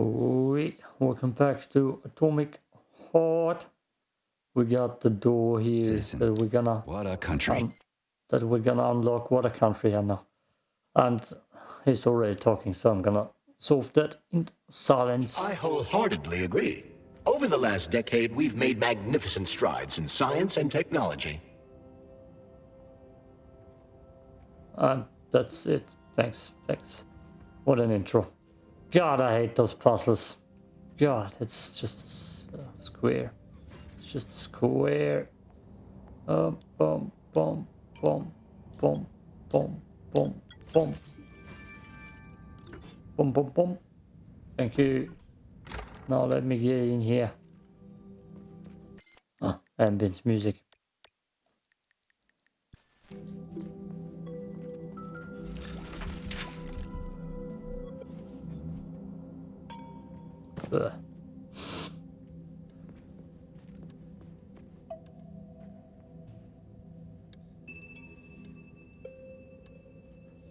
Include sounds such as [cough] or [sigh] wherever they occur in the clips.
We welcome back to Atomic Heart. We got the door here Citizen. that we're gonna What a country. um, that we're gonna unlock. What a country I know. And he's already talking, so I'm gonna solve that in silence. I wholeheartedly agree. Over the last decade, we've made magnificent strides in science and technology. And that's it. Thanks, thanks. What an intro. God, I hate those puzzles. God, it's just a square. It's just a square. Uh, boom, boom, boom, boom, boom, boom, boom. Boom, boom, boom. Thank you. Now let me get in here. Ah, ambient music.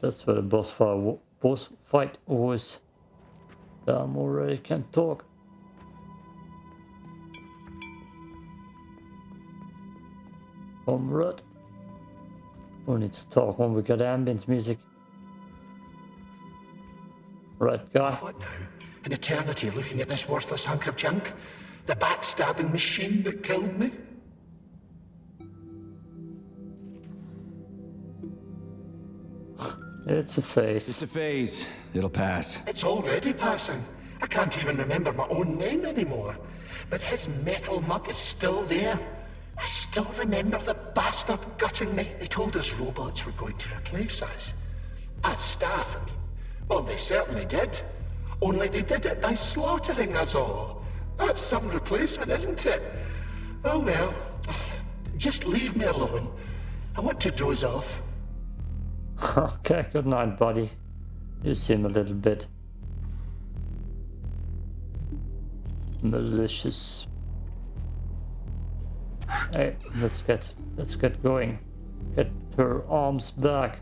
That's where the boss fight, boss fight was. I'm already can talk. Comrade. We need to talk when we got ambient music? Right guy. What now? An eternity looking at this worthless hunk of junk? The backstabbing machine that killed me? It's a face. It's a phase. It'll pass. It's already passing. I can't even remember my own name anymore. But his metal mug is still there. I still remember the bastard gutting me. They told us robots were going to replace us. As staff, I mean. Well, they certainly did. Only they did it by slaughtering us all. That's some replacement, isn't it? Oh well. Just leave me alone. I want to doze off. [laughs] Okay, good night, buddy. You seem a little bit malicious. Hey, let's get let's get going. Get her arms back.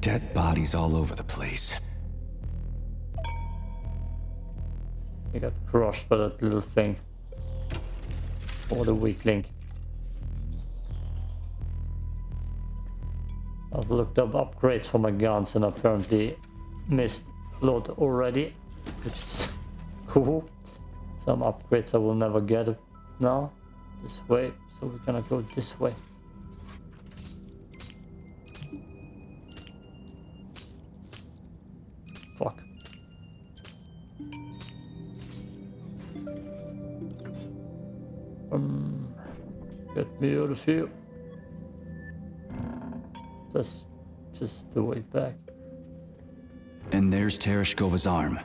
Dead bodies all over the place. He got crushed by that little thing. Or the weak link. I've looked up upgrades for my guns and apparently missed a lot already, which is [laughs] cool. Some upgrades I will never get now. This way, so we're gonna go this way. Um, get me out of here. That's just the way back. And there's Tereshkova's arm.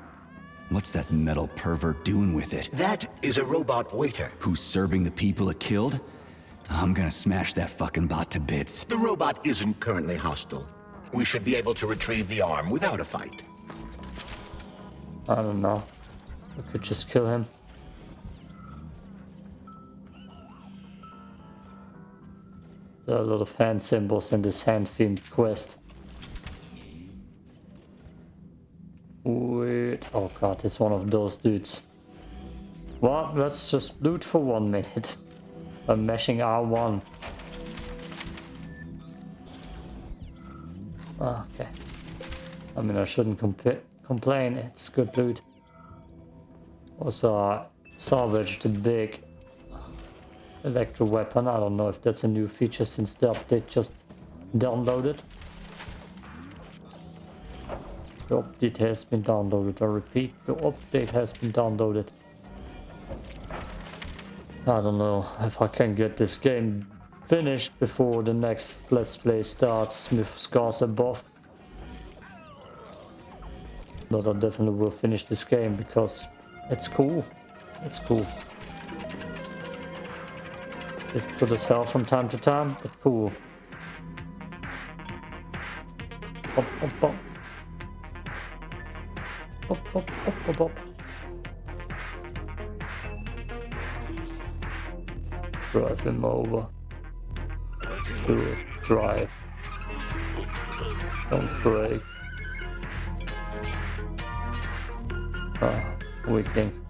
What's that metal pervert doing with it? That is a robot waiter. Who's serving the people it killed? I'm gonna smash that fucking bot to bits. The robot isn't currently hostile. We should be able to retrieve the arm without a fight. I don't know. We could just kill him. There are a lot of hand symbols in this hand themed quest. Wait. Oh god, it's one of those dudes. Well, let's just loot for one minute. [laughs] I'm mashing R1. Ah, Okay. I mean, I shouldn't compa- complain. It's good loot. Also, I salvaged the big electro weapon. I don't know if that's a new feature since the update just downloaded. The update has been downloaded. I repeat, the update has been downloaded. I don't know if I can get this game finished before the next Let's Play starts with Scars Above. But I definitely will finish this game because it's cool. It's cool. Difficult as hell from time to time, but cool. Bop, bop, bop. Bop, bop, bop, bop, bop. Drive him over. Do it. drive. Don't break. Ah, weakling.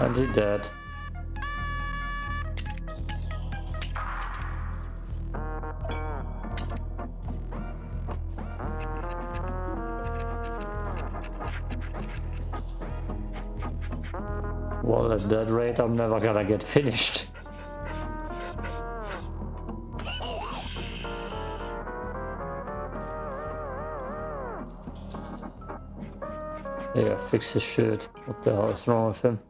And he dead. Well, at that rate, I'm never gonna get finished. Yeah, fix his shirt. What the hell is wrong with him?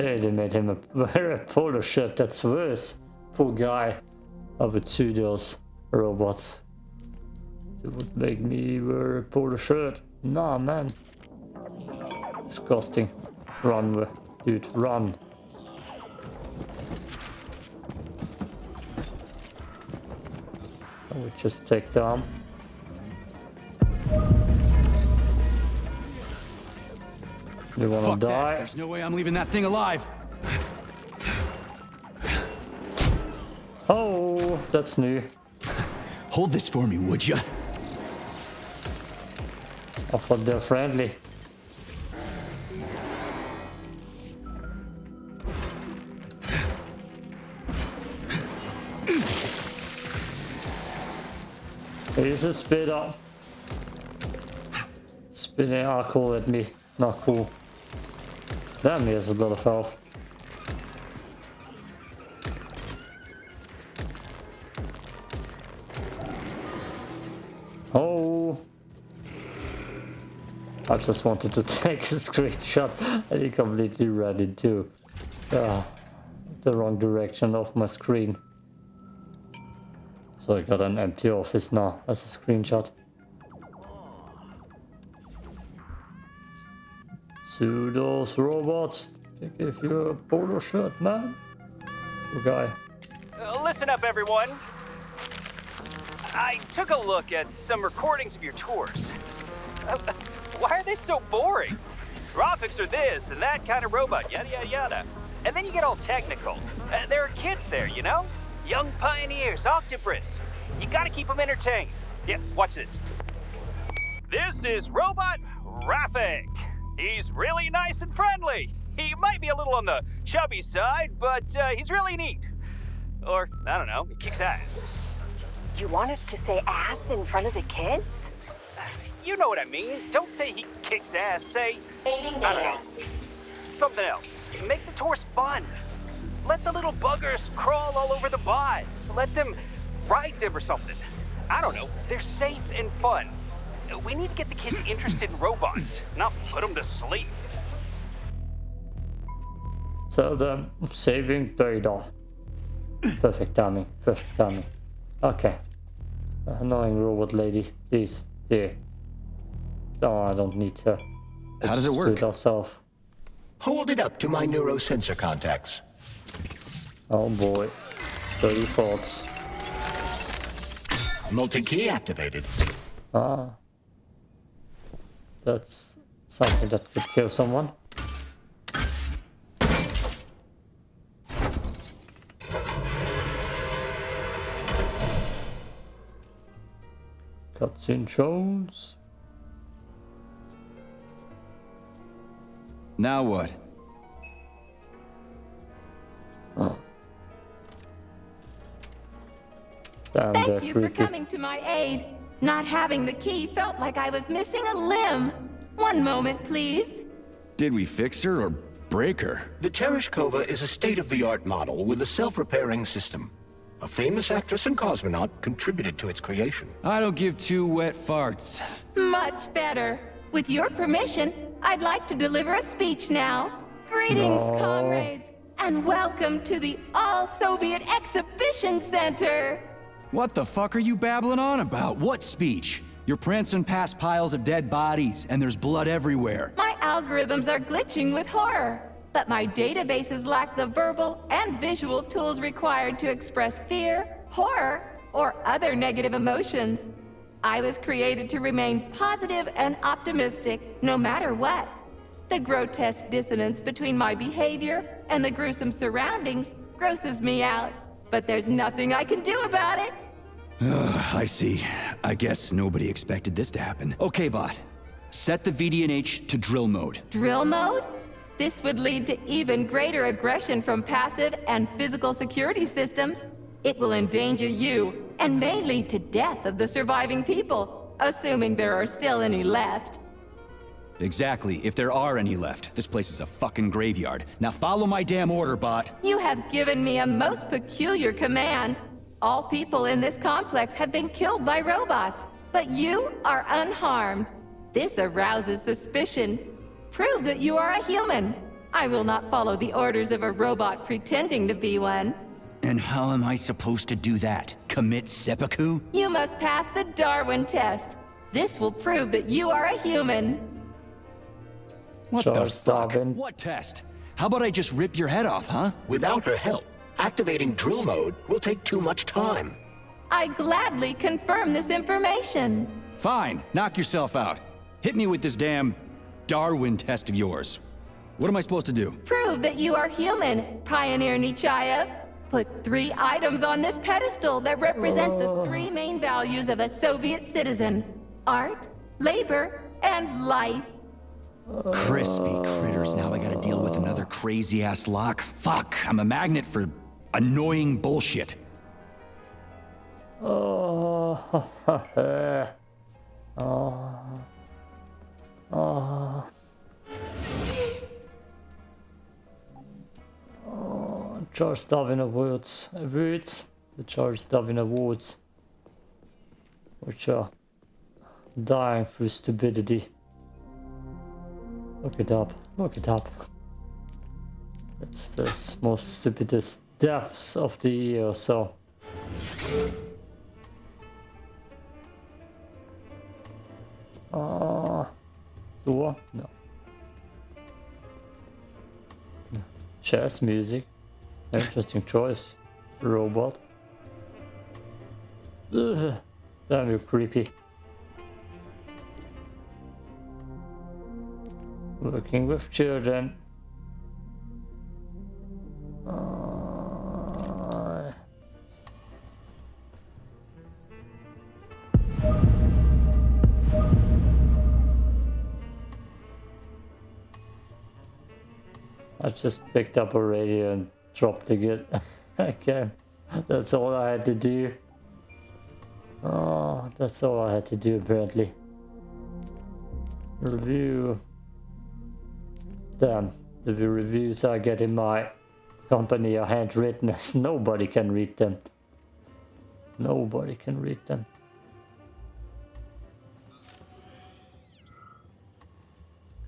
They made him wear a polo shirt. That's worse. Poor guy. Would sue those robots. It would make me wear a polo shirt. Nah, man. Disgusting. Run, dude, run. I would just take down. You wanna Fuck that. There's no way I'm leaving that thing alive. Oh, that's new. Hold this for me, would you? I thought they're friendly. Here's a spitter. Spinning alcohol at me. Not cool. Damn, he a lot of health. Oh. I just wanted to [laughs] take a screenshot and he completely ran into uh, the wrong direction of my screen. So I got an empty office now as a screenshot. To those robots, they give you a polo shirt, man. Guy. Uh, listen up, everyone. I took a look at some recordings of your tours. Uh, why are they so boring? Graphics are this and that kind of robot, yada yada yada. And then you get all technical. Uh, there are kids there, you know? Young pioneers, octopus. You gotta keep them entertained. Yeah, watch this. This is Robot Raffic. He's really nice and friendly. He might be a little on the chubby side, but uh, he's really neat. Or, I don't know, he kicks ass. You want us to say ass in front of the kids? You know what I mean. Don't say he kicks ass. Say, I don't know, something else. Make the tours fun. Let the little buggers crawl all over the bods. Let them ride them or something. I don't know. They're safe and fun. We need to get the kids interested in robots, not put them to sleep. Tell them I'm saving Data. Perfect timing. Perfect timing. Okay. Annoying robot lady. Please. Dear. Oh, I don't need to. How does it Do work? it ourselves. Hold it up to my neurosensor contacts. Oh boy. Dirty thoughts. Multi-key activated. Ah. That's something that could kill someone. Cutscene shows. Now what? Oh. Damn, Thank they're you for coming to my aid. Not having the key felt like I was missing a limb. One moment, please. Did we fix her or break her? The Tereshkova is a state-of-the-art model with a self-repairing system. A famous actress and cosmonaut contributed to its creation. I don't give two wet farts. Much better. With your permission, I'd like to deliver a speech now. Greetings, No. comrades, and welcome to the All-Soviet Exhibition Center. What the fuck are you babbling on about? What speech? You're prancing past piles of dead bodies, and there's blood everywhere. My algorithms are glitching with horror, but my databases lack the verbal and visual tools required to express fear, horror, or other negative emotions. I was created to remain positive and optimistic, no matter what. The grotesque dissonance between my behavior and the gruesome surroundings grosses me out, but there's nothing I can do about it. I see. I guess nobody expected this to happen. Okay, bot. Set the VDNH to drill mode. Drill mode? This would lead to even greater aggression from passive and physical security systems. It will endanger you, and may lead to death of the surviving people, assuming there are still any left. Exactly, if there are any left. This place is a fucking graveyard. Now follow my damn order, bot. You have given me a most peculiar command. All people in this complex have been killed by robots, but you are unharmed. This arouses suspicion. Prove that you are a human. I will not follow the orders of a robot pretending to be one. And how am I supposed to do that? Commit seppuku? You must pass the Darwin test. This will prove that you are a human. What the Charles fuck? Darwin. What test? How about I just rip your head off, huh? Without her help, activating drill mode will take too much time. I gladly confirm this information. Fine, knock yourself out. Hit me with this damn Darwin test of yours. What am I supposed to do? Prove that you are human, Pioneer Nechayev. Put three items on this pedestal that represent the oh. three main values of a Soviet citizen. Art, labor, and life. Crispy critters. Now I gotta deal with another crazy ass lock. Fuck, I'm a magnet for annoying bullshit. Oh, oh, oh. Charles Darwin Awards, awards, the Charles Darwin Awards, which are dying through stupidity. Look it up, look it up. It's the most stupidest deaths of the year, so. Uh, door? No. No. Chess music. Interesting choice. Robot. Ugh. Damn, you're creepy. Working with children. Uh, I just picked up a radio and dropped it again. [laughs] That's all I had to do. Oh, that's all I had to do apparently. Review. Damn, the reviews I get in my company are handwritten. [laughs] Nobody can read them. Nobody can read them.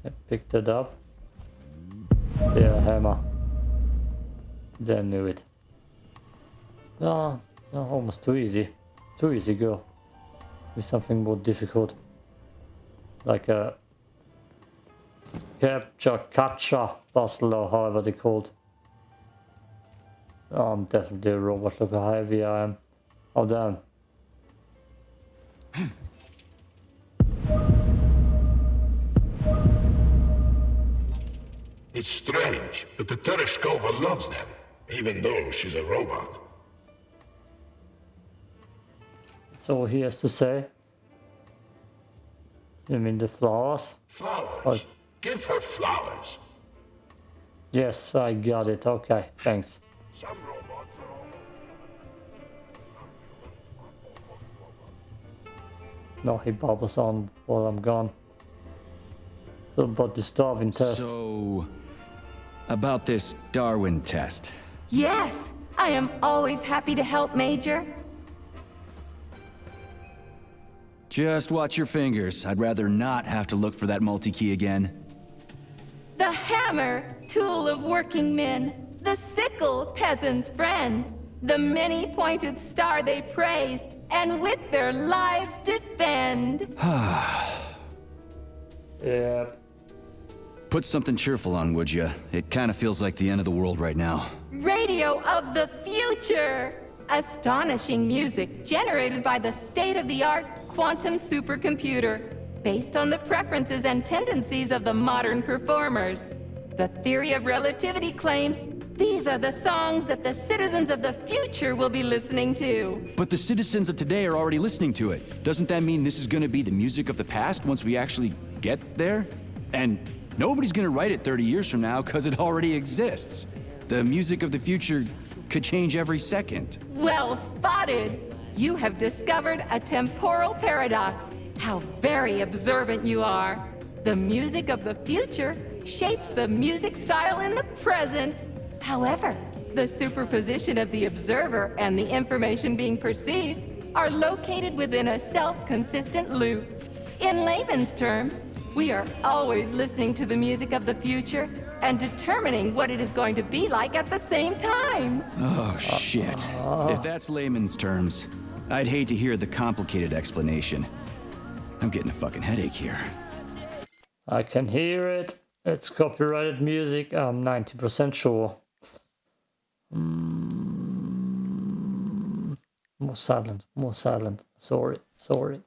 I picked it up. Yeah, hammer. Then knew it. No, no, almost too easy. Too easy, girl. With something more difficult. Like a capture, catcher puzzle or however they called. Oh, I'm definitely a robot. Look how heavy I am. Oh, damn. It's strange, but the Tereshkova loves them, even though she's a robot. That's all he has to say. You mean the flowers? Flowers. Oh. Give her flowers. Yes, I got it. Okay, thanks. Some robots are. No, he bubbles on while I'm gone. So about the starving test. So, about this Darwin test. Yes, I am always happy to help, Major. Just watch your fingers. I'd rather not have to look for that multi-key again. The hammer, tool of working men. The sickle, peasant's friend. the many pointed star they praise, and with their lives defend. [sighs] Yeah. Put something cheerful on, would you? It kind of feels like the end of the world right now. Radio of the future! Astonishing music generated by the state-of-the-art quantum supercomputer, based on the preferences and tendencies of the modern performers. The theory of relativity claims these are the songs that the citizens of the future will be listening to. But the citizens of today are already listening to it. Doesn't that mean this is gonna be the music of the past once we actually get there? And nobody's gonna write it 30 years from now because it already exists. The music of the future could change every second. Well spotted! You have discovered a temporal paradox. How very observant you are. The music of the future shapes the music style in the present. However, the superposition of the observer and the information being perceived are located within a self-consistent loop. In layman's terms, we are always listening to the music of the future and determining what it is going to be like at the same time. Oh, shit. If that's layman's terms, I'd hate to hear the complicated explanation. I'm getting a fucking headache here. I can hear it. It's copyrighted music, I'm 90% sure. Mm. More silent, more silent. Sorry, sorry.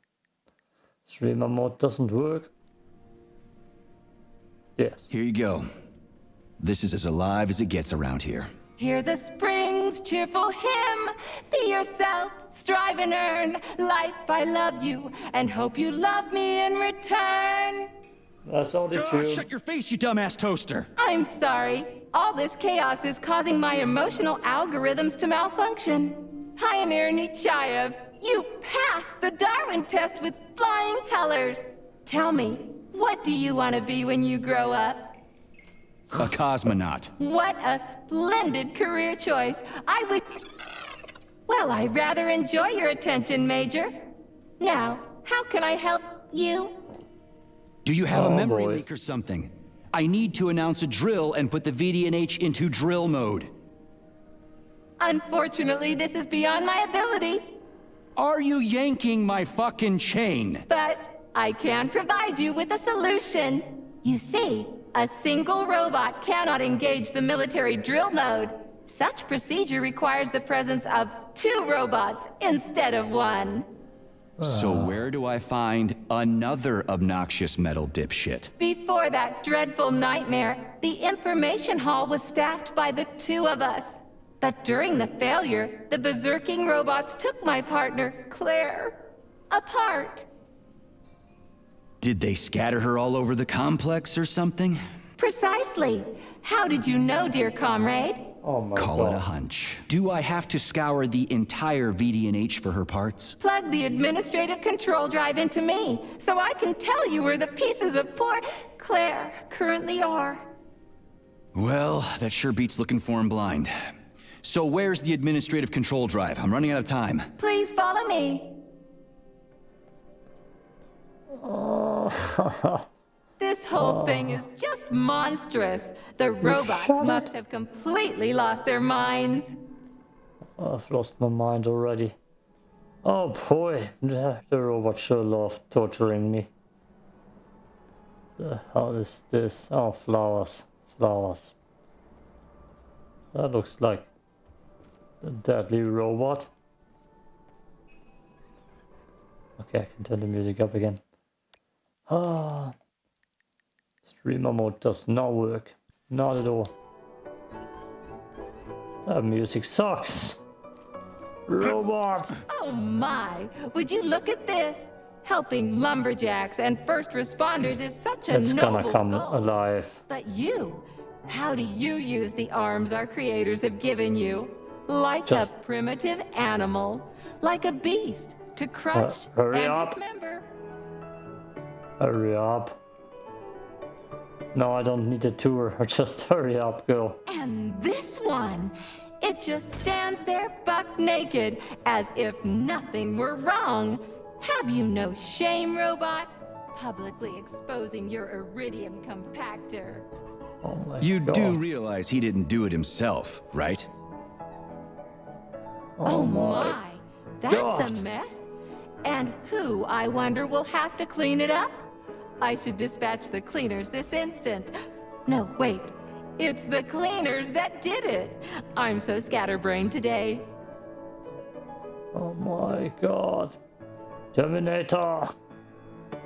Streamer mode doesn't work. Yes. Here you go. This is as alive as it gets around here. Hear the spring's cheerful hymn. Be yourself, strive and earn. Life, I love you, and hope you love me in return. That's all the tune. shut your face, you dumbass toaster! I'm sorry. All this chaos is causing my emotional algorithms to malfunction. Pioneer Nechayev, you passed the Darwin test with flying colors. Tell me, what do you want to be when you grow up? A cosmonaut. What a splendid career choice. I would... Well, I rather enjoy your attention, Major. Now, how can I help you? Do you have Oh, a memory boy. leak or something? I need to announce a drill and put the VDNH into drill mode. Unfortunately, this is beyond my ability, Are you yanking my fucking chain? but I can provide you with a solution. You see, a single robot cannot engage the military drill mode. Such procedure requires the presence of two robots instead of one. So where do I find another obnoxious metal dipshit? Before that dreadful nightmare, the information hall was staffed by the two of us. But during the failure, the berserking robots took my partner, Claire, apart. Did they scatter her all over the complex or something? Precisely. How did you know, dear comrade? Oh my Call god. it a hunch. Do I have to scour the entire VDNH for her parts? Plug the administrative control drive into me, so I can tell you where the pieces of poor Claire currently are. Well, that sure beats looking for him blind. So where's the administrative control drive? I'm running out of time. Please follow me. Oh. [laughs] This whole thing is just monstrous. The robots must have completely lost their minds. I've lost my mind already. Oh boy, the, the robot sure love torturing me. The hell is this? Oh, flowers. Flowers. That looks like a deadly robot. Okay, I can turn the music up again. Ah. Streamer mode does not work. Not at all. That music sucks. Robot! Oh my, would you look at this? Helping lumberjacks and first responders is such a It's noble gonna come goal. alive. But you, how do you use the arms our creators have given you? Like Just- a primitive animal, like a beast, to crush hurry and up. dismember. Hurry up. No, I don't need a tour. [laughs] Just hurry up, girl. And this one, it just stands there buck naked, as if nothing were wrong. Have you no shame, robot? Publicly exposing your iridium compactor. Oh my You god. do realize he didn't do it himself, right? Oh, oh my my. That's God. a mess. And who, I wonder, will have to clean it up? I should dispatch the cleaners this instant. No, wait. It's the cleaners that did it. I'm so scatterbrained today. Oh my god. Terminator!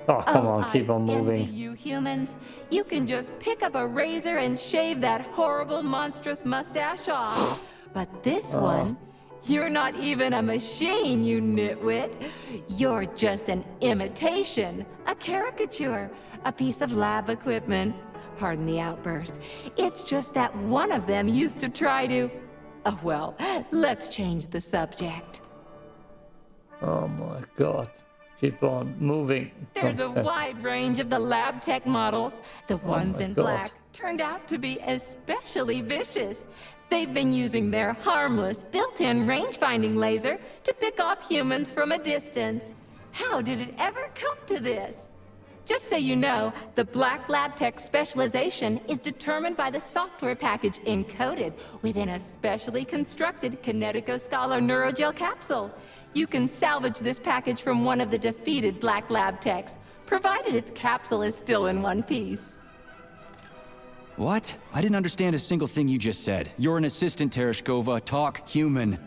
Oh, come oh, on, keep I on envy moving. you humans. You can just pick up a razor and shave that horrible, monstrous mustache off. But this Oh. one, you're not even a machine, you nitwit. You're just an imitation, a caricature, a piece of lab equipment. Pardon the outburst. It's just that one of them used to try to. Oh, well, let's change the subject. Oh my god. Keep on moving. There's a wide range of the lab tech models. The oh, ones Oh in God. black turned out to be especially vicious. They've been using their harmless, built-in range-finding laser to pick off humans from a distance. How did it ever come to this? Just so you know, the Black Lab Tech specialization is determined by the software package encoded within a specially constructed Kinetico Scala Neurogel capsule. You can salvage this package from one of the defeated Black Lab Techs, provided its capsule is still in one piece. What? I didn't understand a single thing you just said. You're an assistant, Tereshkova. Talk human.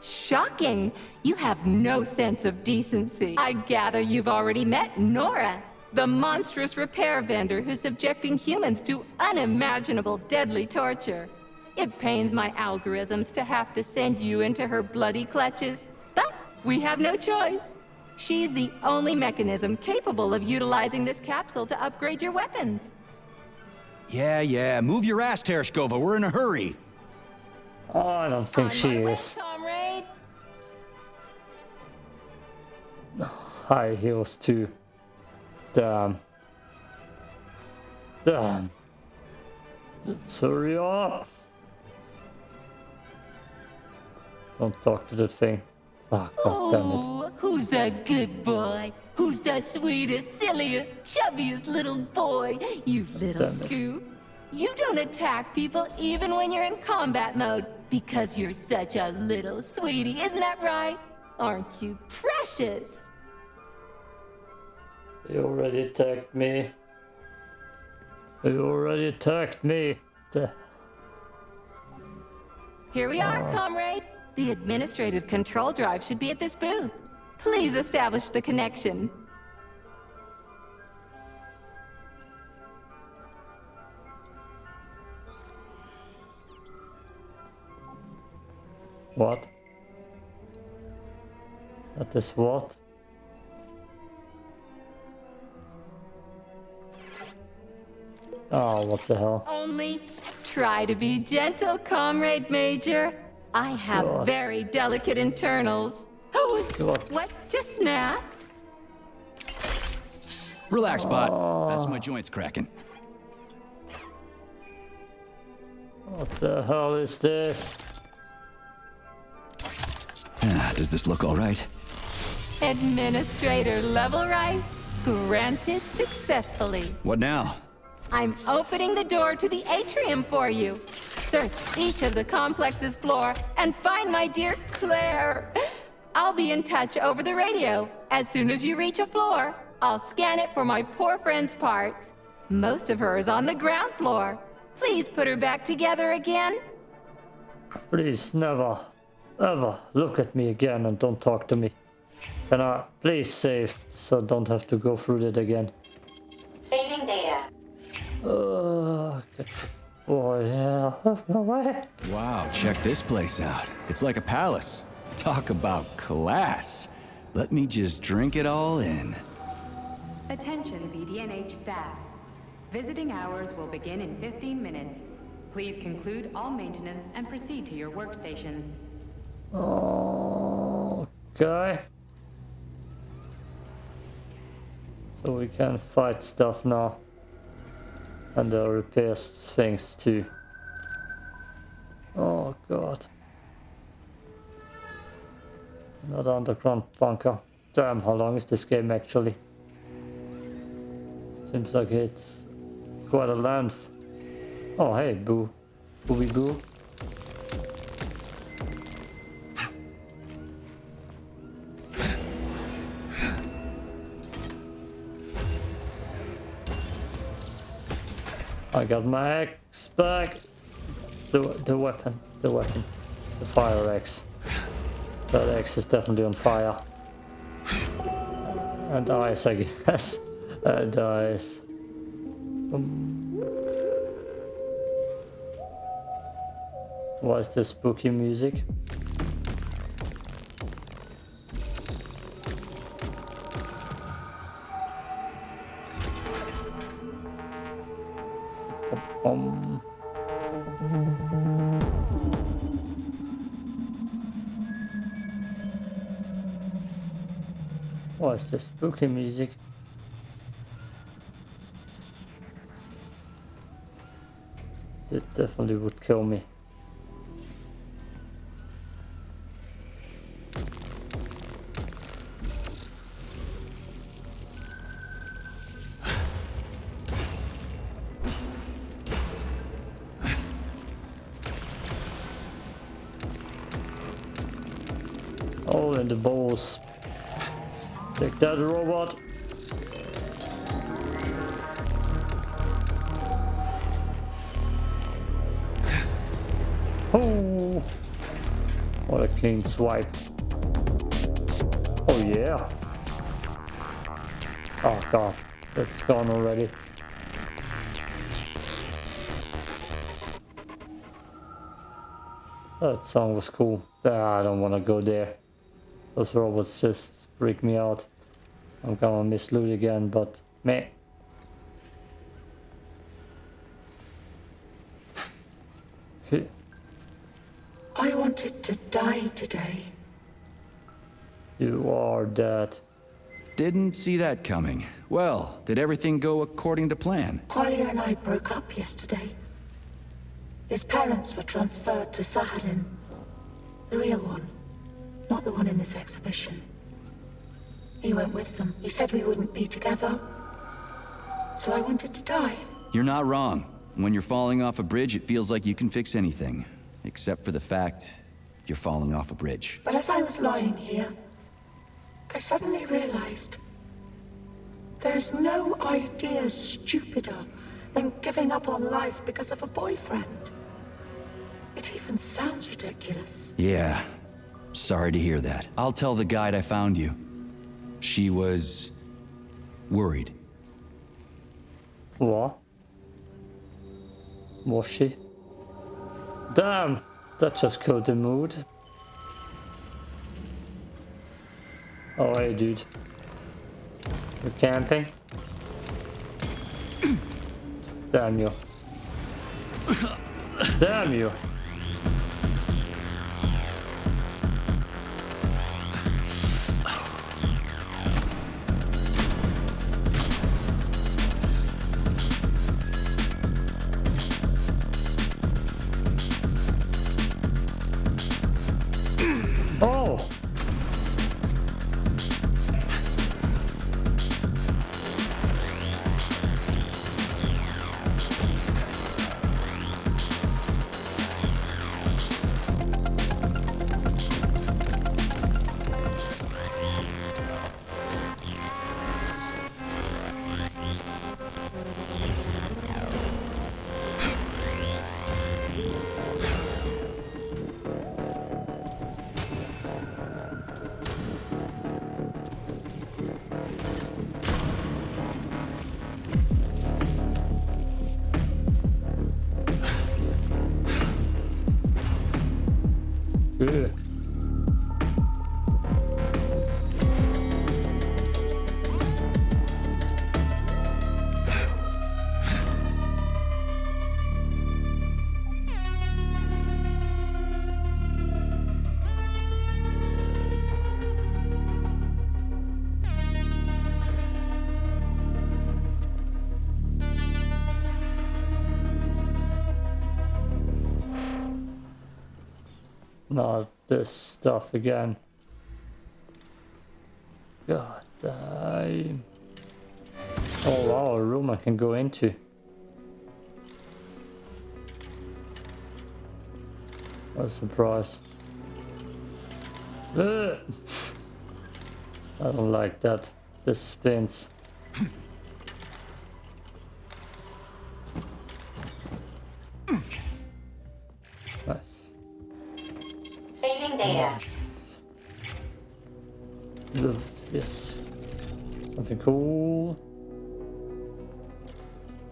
Shocking! You have no sense of decency. I gather you've already met Nora, the monstrous repair vendor who's subjecting humans to unimaginable deadly torture. It pains my algorithms to have to send you into her bloody clutches, but we have no choice. She's the only mechanism capable of utilizing this capsule to upgrade your weapons. Yeah, yeah. Move your ass, Tereshkova. We're in a hurry. Oh, I don't think On she my way, is. comrade. High heels too. Damn. Damn. Let's hurry up. Oh. Don't talk to that thing. God damn it. Oh, who's a good boy? Who's the sweetest, silliest, chubbiest little boy? You little goof. You don't attack people even when you're in combat mode because you're such a little sweetie, isn't that right? Aren't you precious? He already attacked me. He already attacked me. The- Here we are, oh. comrade. The administrative control drive should be at this booth. Please establish the connection. What? That is what? Oh, what the hell? Only try to be gentle, comrade major. I have God. very delicate internals. Oh, God. what just snapped? Relax, bot. That's my joints cracking. What the hell is this? Ah, Does this look all right? Administrator level rights granted successfully. What now? I'm opening the door to the atrium for you. Search each of the complex's floor and find my dear Claire. I'll be in touch over the radio. As soon as you reach a floor, I'll scan it for my poor friend's parts. Most of her is on the ground floor. Please put her back together again. Please never, ever look at me again and don't talk to me. Can I please save so I don't have to go through that again? Saving data. Uh, boy, yeah. [laughs] No way. Wow, check this place out. It's like a palace. Talk about class. Let me just drink it all in. Attention VDNH staff. Visiting hours will begin in 15 minutes. Please conclude all maintenance and proceed to your workstations. Okay. So we can fight stuff now. And uh, repair things too. Oh god. Another underground bunker. Damn, how long is this game actually? Seems like it's quite a length. Oh hey, boo. Booby boo. I got my axe back. The, the weapon, the weapon. The fire axe. That axe is definitely on fire. And ice, I guess. [laughs] And ice. Um, what is this spooky music? Um. What is this spooky music? It definitely would kill me. That, robot. Oh, what a clean swipe. Oh yeah. Oh god, that's gone already. That song was cool. Ah, I don't want to go there. Those robots just freak me out. I'm gonna miss loot again, but meh. I wanted to die today. You are dead. Didn't see that coming. Well, did everything go according to plan? Kolya and I broke up yesterday. His parents were transferred to Sakhalin. The real one, not the one in this exhibition. He went with them. He said we wouldn't be together. So I wanted to die. You're not wrong. When you're falling off a bridge, it feels like you can fix anything. Except for the fact you're falling off a bridge. But as I was lying here, I suddenly realized there is no idea stupider than giving up on life because of a boyfriend. It even sounds ridiculous. Yeah. Sorry to hear that. I'll tell the guide I found you. She was... worried. What? Was she? Damn! That just killed the mood. Oh hey dude. You're camping? Damn you. Damn you! Not this stuff again. God damn. Oh wow, a room I can go into. What a surprise. I don't like that. This spins. Nice data. Ugh, Yes. Something cool.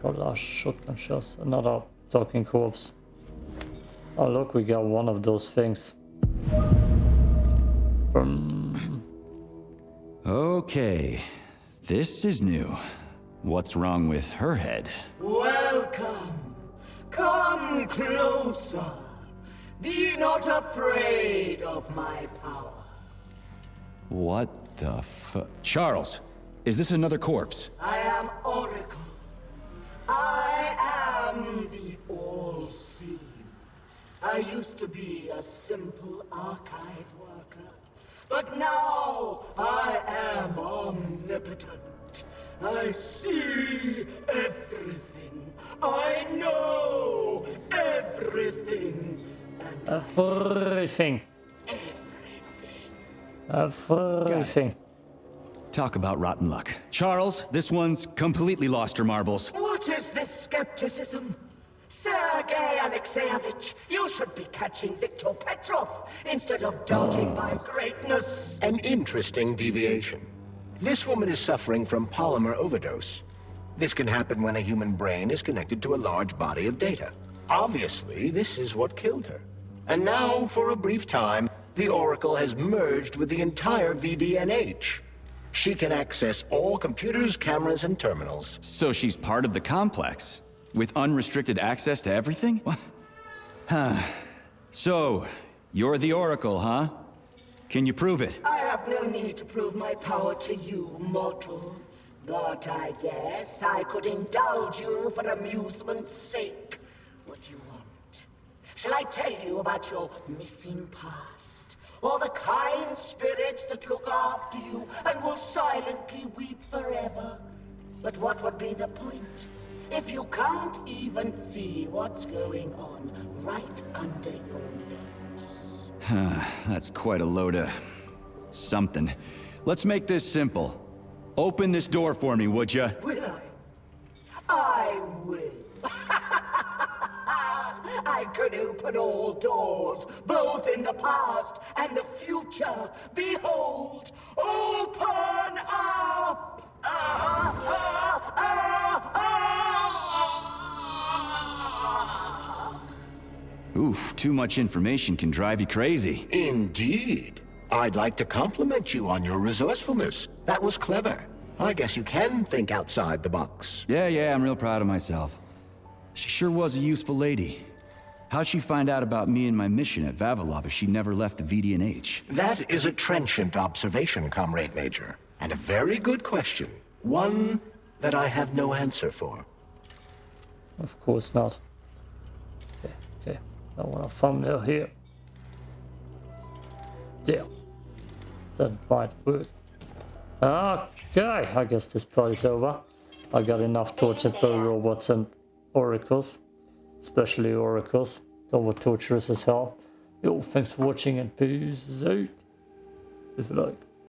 Got a shotgun shells. Another talking corpse. Oh look, we got one of those things. Um, Okay, this is new. What's wrong with her head? Welcome. Come closer. Be not afraid of my power. What the fu- Charles, is this another corpse? I am Oracle. I am the All-Seeing. I used to be a simple archive worker, but now I am omnipotent. I see everything. I know everything. Everything. Everything. Talk about rotten luck. Charles, this one's completely lost her marbles. What is this skepticism? Sergei Alexeyevich, you should be catching Viktor Petrov instead of doubting my greatness. An interesting deviation. This woman is suffering from polymer overdose. This can happen when a human brain is connected to a large body of data. Obviously, this is what killed her. And now, for a brief time, the Oracle has merged with the entire VDNH. She can access all computers, cameras, and terminals. So she's part of the complex? With unrestricted access to everything? What? [laughs] Huh. So, you're the Oracle, huh? Can you prove it? I have no need to prove my power to you, mortal. But I guess I could indulge you for amusement's sake. What do you want? Shall I tell you about your missing past? Or the kind spirits that look after you and will silently weep forever? But what would be the point? If you can't even see what's going on right under your nose. [sighs] That's quite a load of... something. Let's make this simple. Open this door for me, would ya? Will I? I will. I can open all doors, both in the past and the future. Behold, open up! Ah, ah, ah, ah. Oof, too much information can drive you crazy. Indeed. I'd like to compliment you on your resourcefulness. That was clever. I guess you can think outside the box. Yeah, yeah, I'm real proud of myself. She sure was a useful lady. How'd she find out about me and my mission at Vavilov if she never left the VDNH? That is a trenchant observation, Comrade Major. And a very good question. One that I have no answer for. Of course not. Okay, okay. I want a thumbnail here. There. That might work. Okay, I guess this part is over. I got enough tortured by robots and oracles. Especially oracles. They were torturous as hell. Yo, thanks for watching and peace out. If you like.